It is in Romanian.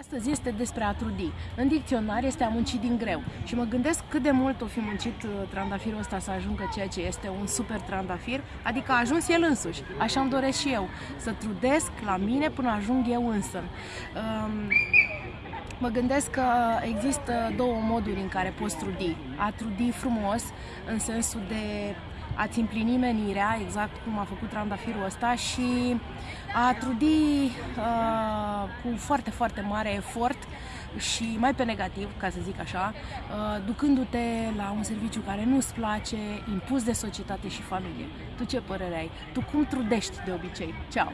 Astăzi este despre a trudi. În dicționar este a munci din greu. Și mă gândesc cât de mult o fi muncit uh, trandafirul ăsta să ajungă ceea ce este un super trandafir, adică a ajuns el însuși. Așa îmi doresc și eu, să trudesc la mine până ajung eu însă. Um, Mă gândesc că există două moduri în care poți trudi. A trudi frumos, în sensul de a-ți împlini menirea, exact cum a făcut trandafirul ăsta, și a trudi uh, cu foarte, foarte mare efort și mai pe negativ, ca să zic așa, uh, ducându-te la un serviciu care nu-ți place, impus de societate și familie. Tu ce părere ai? Tu cum trudești de obicei? Ceau!